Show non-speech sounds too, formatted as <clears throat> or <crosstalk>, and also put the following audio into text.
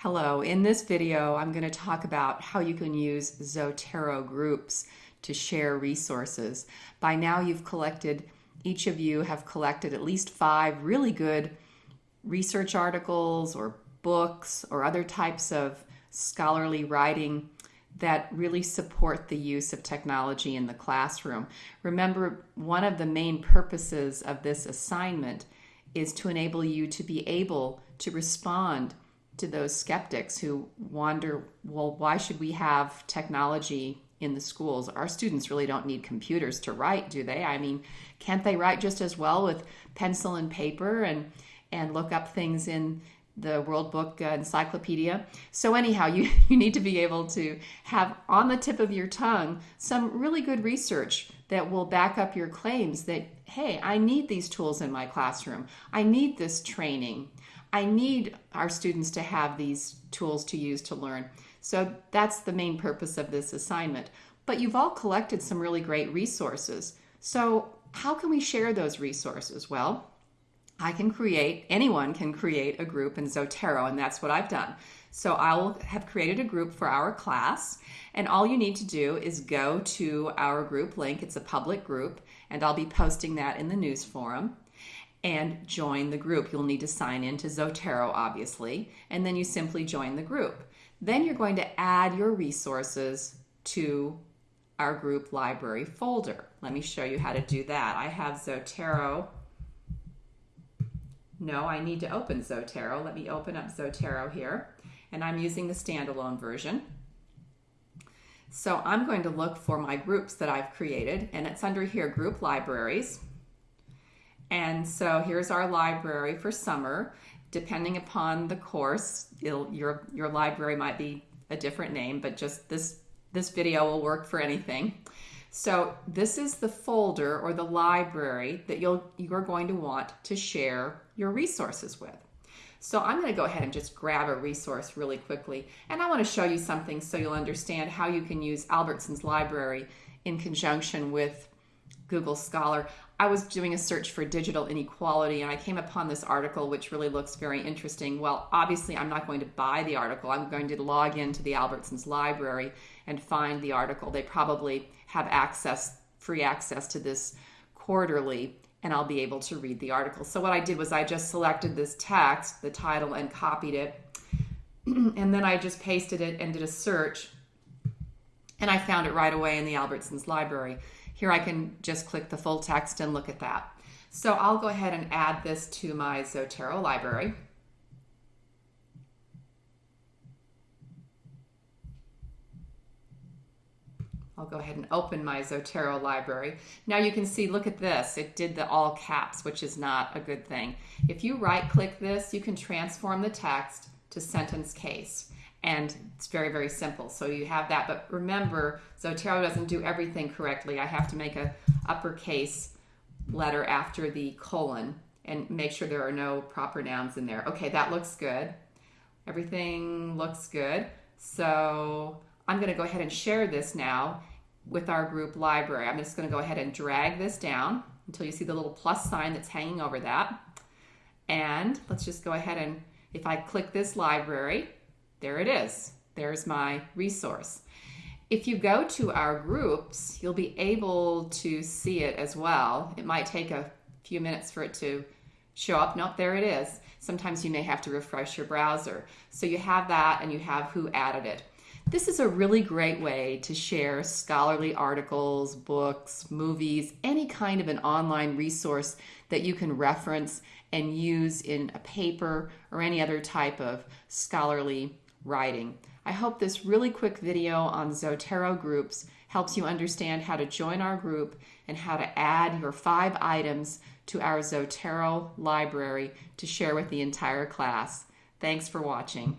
Hello, in this video I'm going to talk about how you can use Zotero groups to share resources. By now you've collected, each of you have collected at least five really good research articles or books or other types of scholarly writing that really support the use of technology in the classroom. Remember, one of the main purposes of this assignment is to enable you to be able to respond to those skeptics who wonder, well, why should we have technology in the schools? Our students really don't need computers to write, do they? I mean, can't they write just as well with pencil and paper and and look up things in the World Book uh, Encyclopedia. So anyhow, <laughs> you, you need to be able to have on the tip of your tongue some really good research that will back up your claims that, hey, I need these tools in my classroom. I need this training. I need our students to have these tools to use to learn. So that's the main purpose of this assignment. But you've all collected some really great resources. So how can we share those resources? Well, I can create, anyone can create a group in Zotero, and that's what I've done. So I'll have created a group for our class, and all you need to do is go to our group link. It's a public group, and I'll be posting that in the news forum and join the group. You'll need to sign in to Zotero, obviously, and then you simply join the group. Then you're going to add your resources to our group library folder. Let me show you how to do that. I have Zotero no, I need to open Zotero. Let me open up Zotero here. And I'm using the standalone version. So I'm going to look for my groups that I've created, and it's under here, Group Libraries. And so here's our library for summer. Depending upon the course, your, your library might be a different name, but just this, this video will work for anything. So this is the folder or the library that you'll, you're going to want to share your resources with. So I'm going to go ahead and just grab a resource really quickly. And I want to show you something so you'll understand how you can use Albertsons library in conjunction with Google Scholar. I was doing a search for digital inequality and I came upon this article which really looks very interesting. Well, obviously I'm not going to buy the article. I'm going to log into the Albertsons library and find the article. They probably have access, free access to this quarterly and I'll be able to read the article. So what I did was I just selected this text, the title, and copied it. <clears throat> and then I just pasted it and did a search. And I found it right away in the Albertsons library. Here I can just click the full text and look at that. So I'll go ahead and add this to my Zotero library. I'll go ahead and open my Zotero library. Now you can see, look at this. It did the all caps, which is not a good thing. If you right click this, you can transform the text to sentence case. And it's very, very simple. So you have that. But remember, Zotero doesn't do everything correctly. I have to make a uppercase letter after the colon and make sure there are no proper nouns in there. Okay, that looks good. Everything looks good. So I'm going to go ahead and share this now with our group library. I'm just going to go ahead and drag this down until you see the little plus sign that's hanging over that. And let's just go ahead and if I click this library, there it is. There's my resource. If you go to our groups, you'll be able to see it as well. It might take a few minutes for it to show up. Nope, there it is. Sometimes you may have to refresh your browser. So you have that and you have who added it. This is a really great way to share scholarly articles, books, movies, any kind of an online resource that you can reference and use in a paper or any other type of scholarly writing. I hope this really quick video on Zotero groups helps you understand how to join our group and how to add your five items to our Zotero library to share with the entire class. Thanks for watching.